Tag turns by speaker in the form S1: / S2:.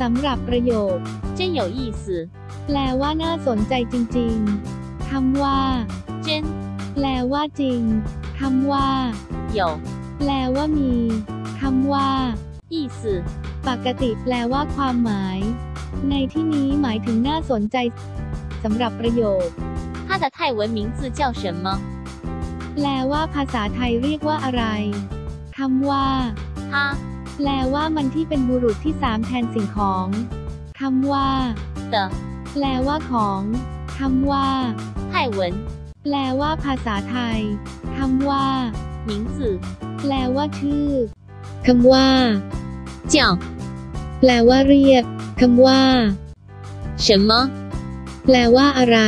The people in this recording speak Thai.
S1: สำหรับประโยค
S2: 真有意思，
S1: แปลว่าน่าสนใจจริงๆ คำว่า
S2: 真
S1: แปลว่าจริง คำว่า
S2: 有
S1: แปลว่ามี คำว่า
S2: 意思，
S1: ปกติแปลว่าความหมาย ในที่นี้หมายถึงน่าสนใจสำหรับประโยค
S2: 它的泰文名字叫什么？
S1: แปลว่าภาษาไทยเรียกว่าอะไร คำว่า
S2: 它
S1: แปลว่ามันที่เป็นบุรุษที่สามแทนสิ่งของคำว่า
S2: เต
S1: แปลว่าของคำว่า
S2: ไต้หวัน
S1: แปลว่าภาษาไทยคำว่า
S2: หมิงจือ
S1: แปลว่าชื่อคำว่า
S2: เจีย
S1: แปลว่าเรียกคำว่า
S2: 什么
S1: แปลว่าอะไร